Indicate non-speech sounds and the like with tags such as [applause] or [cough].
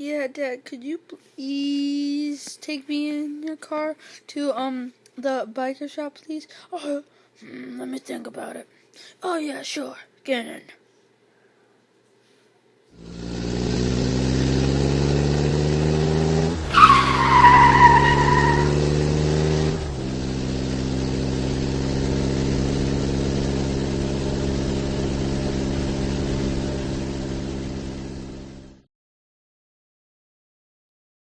Yeah, Dad, could you please take me in your car to um the biker shop, please? Oh, [clears throat] let me think about it. Oh yeah, sure. Get in.